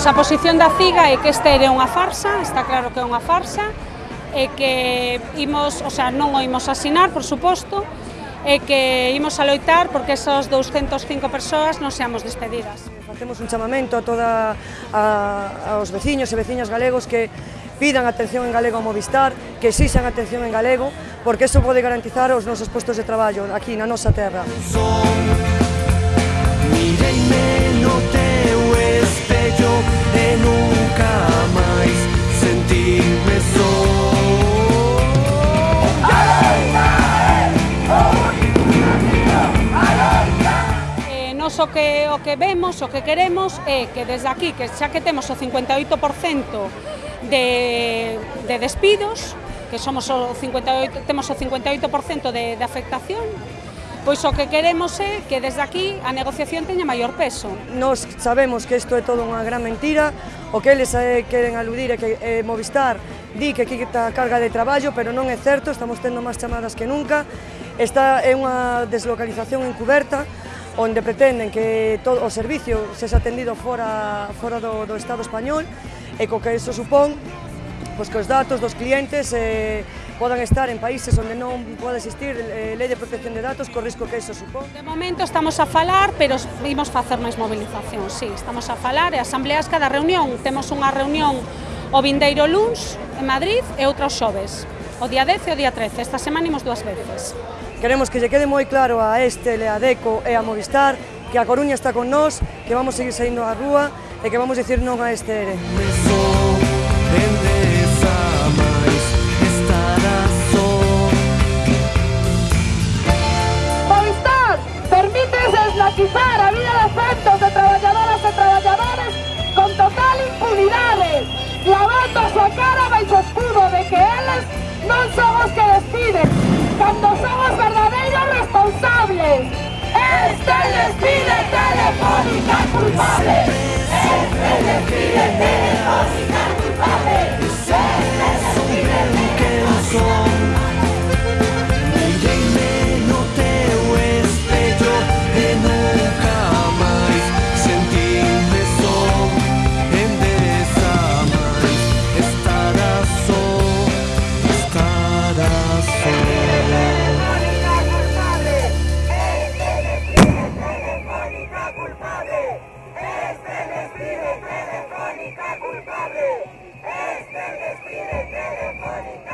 Pois a posición da CIGA é que esta é unha farsa, está claro que é unha farsa, e que imos, o sea, non o imos asinar, por suposto, e que imos a loitar porque esas 205 persoas non seamos despedidas. Facemos un chamamento a toda a, aos veciños e veciñas galegos que pidan atención en galego a Movistar, que exixan atención en galego, porque eso pode garantizar os nosos postos de traballo aquí na nosa terra. Son, mireime no. nos o que, o que vemos, o que queremos é que desde aquí, que xa que temos o 58% de, de despidos, que somos o 58, temos o 58% de, de afectación, pois o que queremos é que desde aquí a negociación teña maior peso. Nos sabemos que isto é todo unha gran mentira, o que eles eh, queren aludir é que eh, Movistar di que quita carga de traballo, pero non é certo, estamos tendo máis chamadas que nunca, esta é unha deslocalización encuberta, onde pretenden que todo o servicio sexa atendido fora, fora do, do Estado español e co que iso supón pois, que os datos dos clientes eh, podan estar en países onde non pode existir eh, lei de protección de datos co risco que iso supón. De momento estamos a falar, pero vimos facer máis movilización, sí, estamos a falar e asambleas cada reunión. Temos unha reunión o vindeiro luns en Madrid e outra os xoves o día 10 e o día 13. Esta semana imos dúas veces. Queremos que lle quede moi claro a este, a Deco e a Movistar que a Coruña está con nós, que vamos seguir saindo á rúa e que vamos dicir non a este ere. Movistar, permítese a vida de afectos de traballadoras e traballadores con total impunidade, lavando a súa cara despide telefónica culpable. Este despide telefónica Spanish, Spanish, Spanish, money.